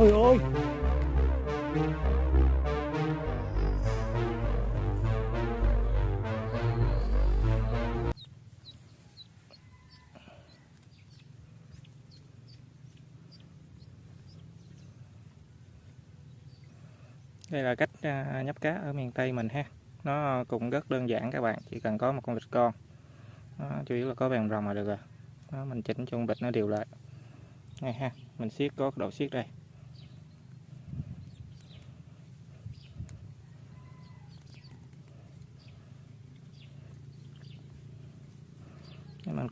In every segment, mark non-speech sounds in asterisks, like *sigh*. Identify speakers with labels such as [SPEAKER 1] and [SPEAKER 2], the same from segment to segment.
[SPEAKER 1] trời ơi đây là cách à, nhấp cá ở miền Tây mình ha. Nó cũng rất đơn giản các bạn chỉ cần có một con vịt con. Đó, chủ yếu là có vàng rồng là được rồi. Đó, mình chỉnh cho vịt nó đều lại. Này ha mình siết có độ siết đây.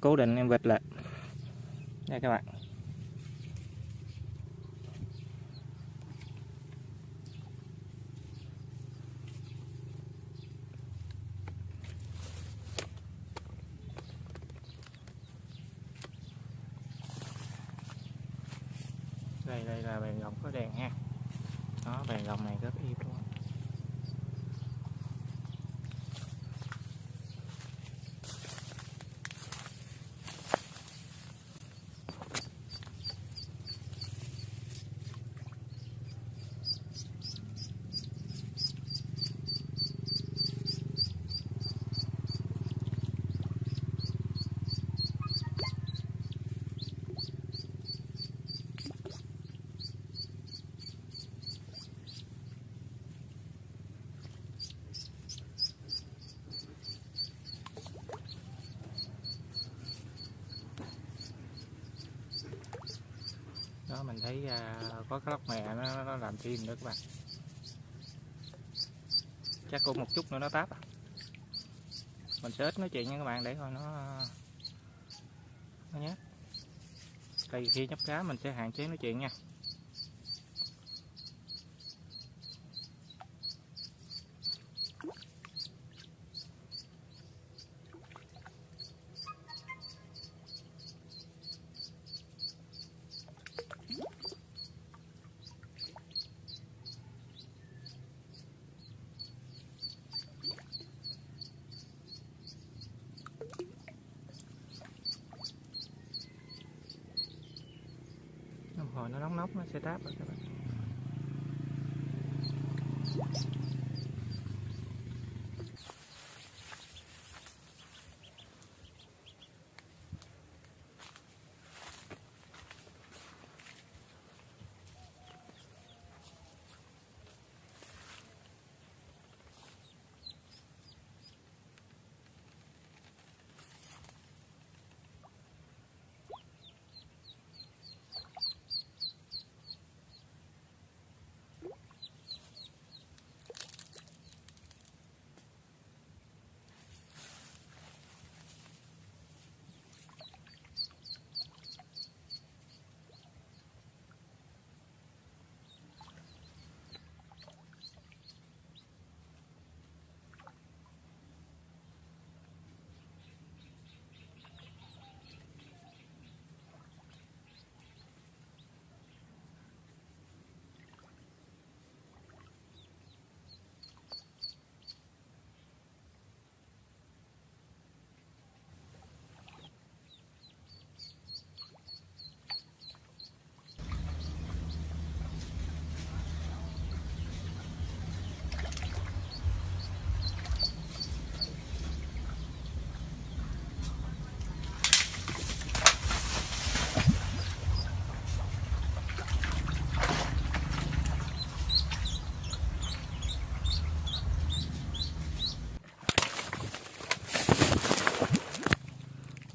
[SPEAKER 1] Cố định em vịt lại. Đây các bạn. Đây đây là bàn gồng có đèn ha. Đó, bàn gồng này rất im luôn đó mình thấy uh, có cái lóc mè nó, nó làm chim nữa các bạn. Chắc cũng một chút nữa nó táp à. mình sẽ ít nói chuyện nha các bạn để coi nó nó nhé đây khi nhấp cá mình sẽ hạn chế nói chuyện nha. Hồi nó nóng nóng nó sẽ táp rồi các bạn.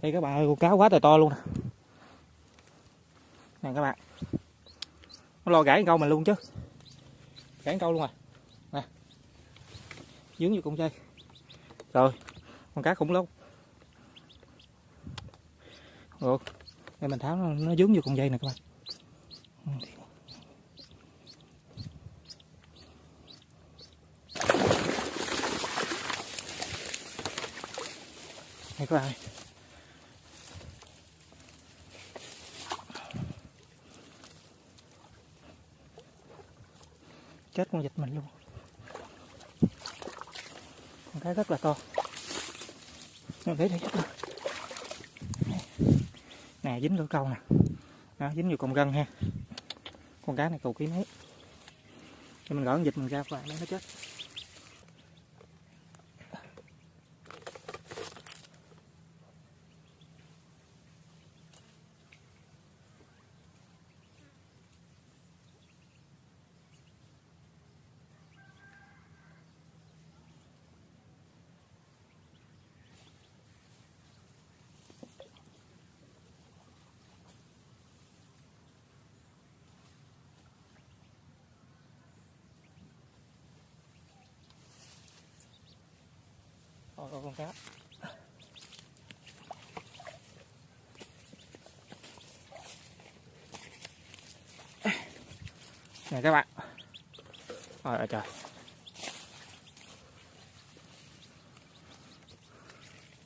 [SPEAKER 1] Đây các bạn ơi con cá quá trời to luôn nè. Nè các bạn. Nó lo gãy câu mình luôn chứ. Gãy câu luôn rồi nè. Dướng vô con dây. Rồi con cá khủng long rồi đây mình tháo nó, nó dướng vô con dây nè các bạn. Này các bạn ơi. Chết con vịt mình luôn. Con cái rất là to. Nó để đây chết luôn nè dính lỗ câu nè. Đó, dính vô con gân ha. Con cá này cầu ký mấy cho mình gỡ con vịt mình ra và nó chết. Ôi, có con cá nè các bạn. Ôi trời.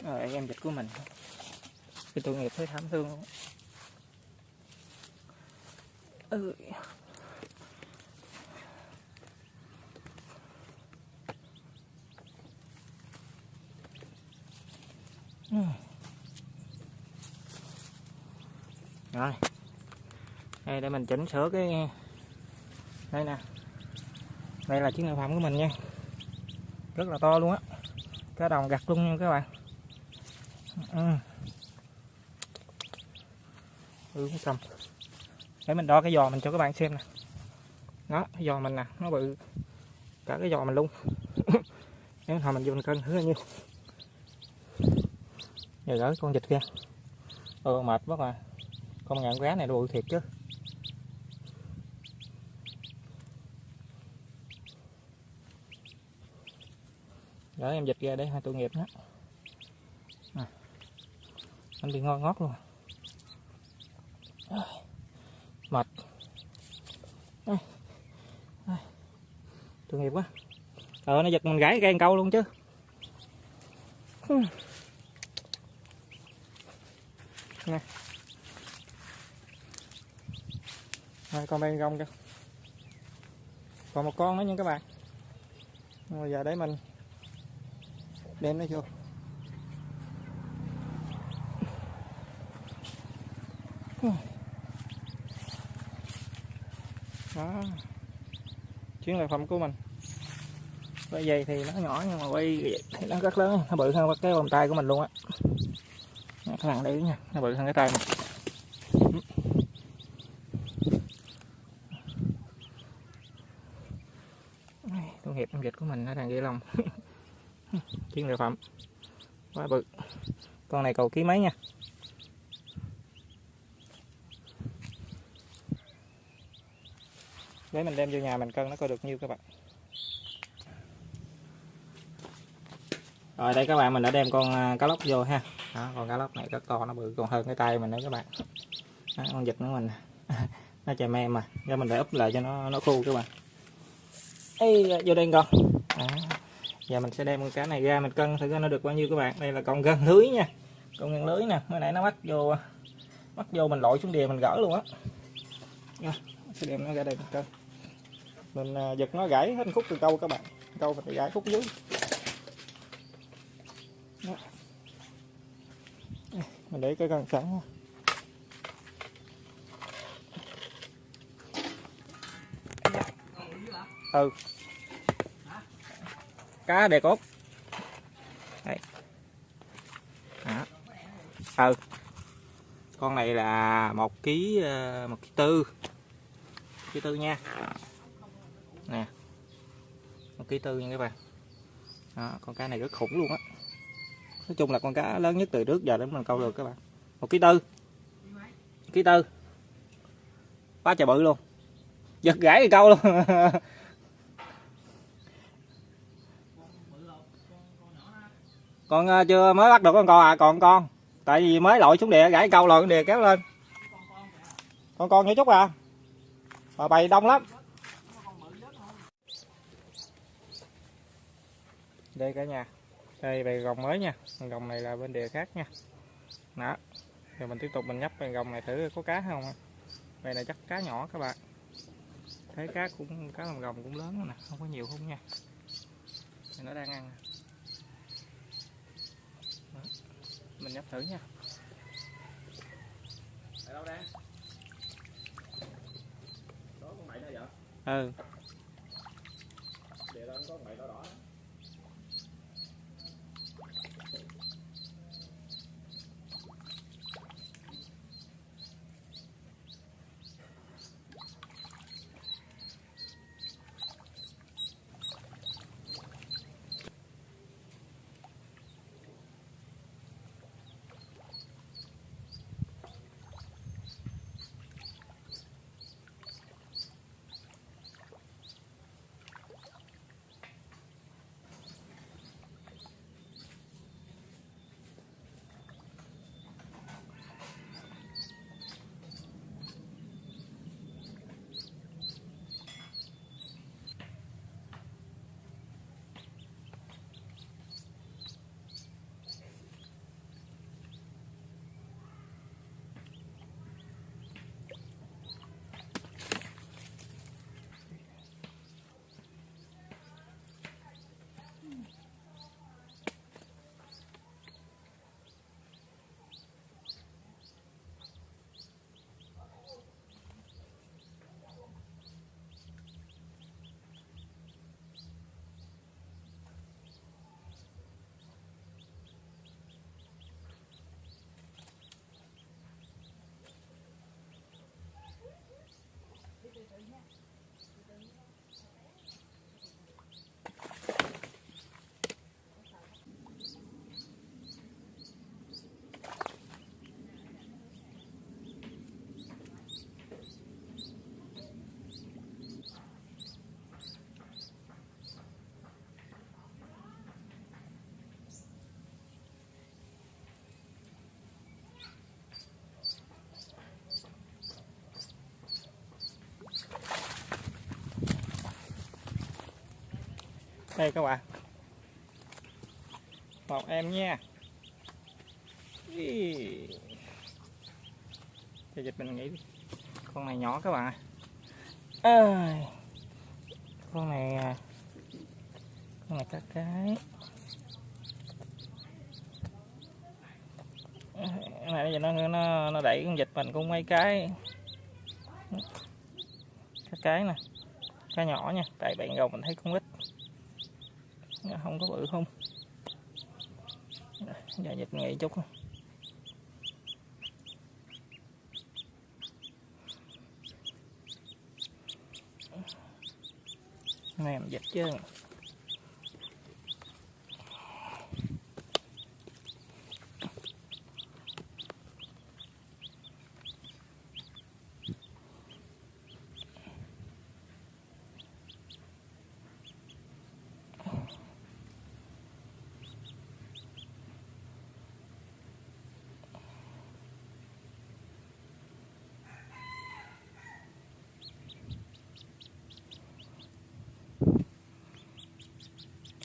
[SPEAKER 1] Rồi em dịch của mình. Cái tội nghiệp thấy thảm thương luôn ừ. Ừ. rồi. Đây, để mình chỉnh sửa cái, đây nè. Đây là chiếc sản phẩm của mình nha. Rất là to luôn á. Cá đồng gặt luôn nha các bạn. Ừ. ừ cầm. Để mình đo cái giò mình cho các bạn xem nè. Đó, cái giò mình nè, nó bự. Cả cái giò mình luôn. *laughs* Nếu hồi mình vô mình cân thử bao nhiêu giờ gỡ con vịt kia, ừ ờ, mệt quá mà con ngạn cá này nó bự thiệt chứ gỡ em vịt ra để hai tội nghiệp nó à. anh bị ngon ngót luôn à. mệt à. À. tội nghiệp quá ờ nó giật mình gãy gan câu luôn chứ nè Rồi, con bên gông kìa. Còn một con nữa nha các bạn. Rồi giờ để mình đem nó vô. Đó. Chuyến lợi phẩm của mình. Cái dây thì nó nhỏ nhưng mà quay thì nó rất lớn nó bự hơn cái vòng tay của mình luôn á các bạn để ý nha, nó bự hơn cái tay mình. Tôi nghiệp công dịch của mình nó đang ghi lòng. *laughs* Chiến lợi phẩm. Quá bự. Con này cầu ký mấy nha? Để mình đem vô nhà mình cân nó coi được nhiêu các bạn. Rồi đây các bạn mình đã đem con à, cá lóc vô ha. Đó, con cá lóc này rất to nó bự còn hơn cái tay mình đấy các bạn. Đó, con vịt của mình *laughs* nó chè me mà. Cho mình để úp lại cho nó nó khô các bạn. Ê, vô đây con. Đó. giờ mình sẽ đem con cá này ra mình cân thử nó được bao nhiêu các bạn. Đây là con gân lưới nha. Con gân lưới nè. Mới nãy nó bắt vô bắt vô mình lội xuống đìa mình gỡ luôn á. Sẽ đem nó ra đây mình cân. Mình à, giật nó gãy hết khúc từ câu các bạn. Câu mình gãy khúc dưới. Mình để cái cần sẵn nha. ừ. Cá đề cốt đây. Đó. Ừ. Con này là một ký ờ, một ký tư. Ký tư nha. Nè. Một ký tư nha các bạn. Đó, con cá này rất khủng luôn á nói chung là con cá lớn nhất từ trước giờ đến mình câu được các bạn. Một ký tư. Ký tư. Quá trời bự luôn. Giật gãy thì câu luôn. *laughs* Con ờ, chưa mới bắt được con con à? Còn con. Tại vì mới lội xuống địa, gãy câu lội đìa kéo lên. Con con nhỏ chút à. Mà bày đông lắm. Đây cả nhà đây bầy gồng mới nha. Gồng này là bên địa khác nha. Đó. Rồi mình tiếp tục mình nhấp bầy gồng này thử có cá không đây là chắc cá nhỏ các bạn. Thấy cá cũng cá làm gồng cũng lớn nè không có nhiều không nha. Thì nó đang ăn Đó. mình nhấp thử nha. Ở đâu đang? Ừ đây các bạn. Một em nha. Ý. cho dịch mình nghĩ đi. con này nhỏ các bạn ạ. ơi. Con này à, con này các cái. Cái này giờ nó nó nó đẩy con dịch mình cũng mấy cái. Các cái nè. Cá nhỏ nha. Tại bạn gầu mình thấy con ít không có bự không? Giờ dịch nghỉ chút. Mềm dịch chứ.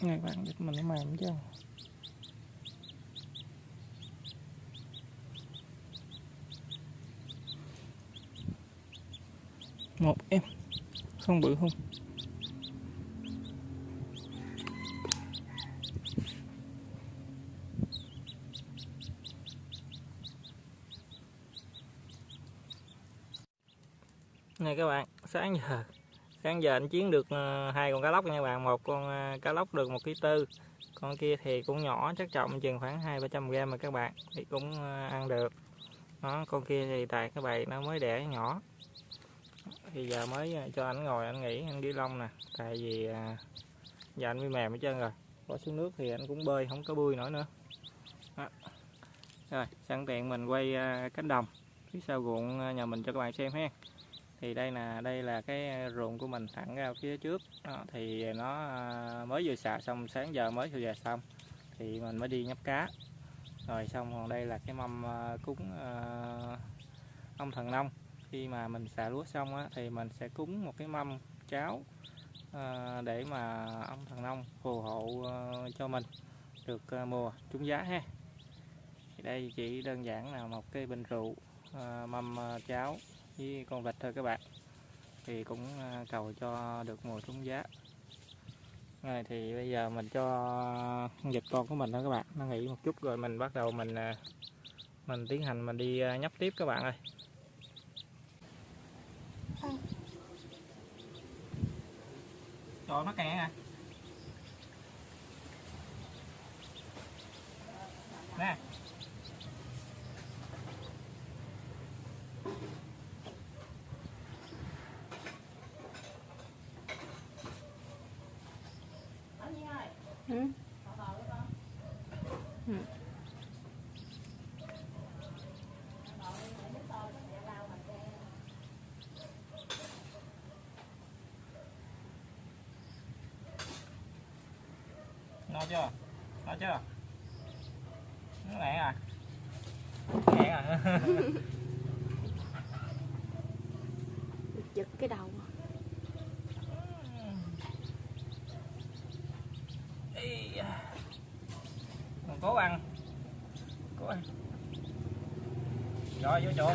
[SPEAKER 1] Này bạn dịch mình nó mềm chứ. Một em Không bự không. Này các bạn, sáng giờ sáng giờ anh chiến được ờ, hai con cá lóc nha bạn. Một con ờ, cá lóc được một ký tư. Con kia thì cũng nhỏ chắc trọng chừng khoảng hai ba trăm gram mà các bạn. Thì cũng ờ, ăn được. Đó, con kia thì tại cái bầy nó mới đẻ nhỏ. Thì giờ mới cho anh ngồi, anh nghỉ, anh đi lông nè. Tại vì giờ anh bị mềm hết trơn rồi. Bỏ xuống nước thì anh cũng bơi, không có bơi nổi nữa. Đó. rồi, sẵn tiện mình quay cánh đồng. Phía sau ruộng nhà mình cho các bạn xem ha thì đây là đây là cái ờ, ruộng của mình thẳng ra phía trước. Đó, thì nó ờ, mới vừa xạ xong sáng giờ mới vừa xong thì mình mới đi nhấp cá. Rồi xong còn đây là cái mâm ờ, cúng uh, ông thần nông. Khi mà mình xạ lúa xong á, thì mình sẽ cúng một cái mâm cháo uh, để mà ông thần nông phù hộ uh, cho mình được uh, mùa trúng giá ha. Thì đây chỉ đơn giản là một cái bình rượu uh, mâm uh, cháo với con vịt thôi các bạn. Thì cũng à, cầu cho được mùa trúng giá. Rồi thì bây giờ mình cho vịt con của mình đó các bạn. Nó nghỉ một chút rồi mình bắt đầu mình à, mình tiến hành mình đi à, nhấp tiếp các bạn ơi. Trời nó kẹt à. Nè.
[SPEAKER 2] Ừ. Ừ.
[SPEAKER 1] no chưa? No chưa? Nó nghẹn à? Nghẹn à? *laughs*
[SPEAKER 2] Giật cái đầu
[SPEAKER 1] cố ăn. Cố ăn. Rồi vô chỗ.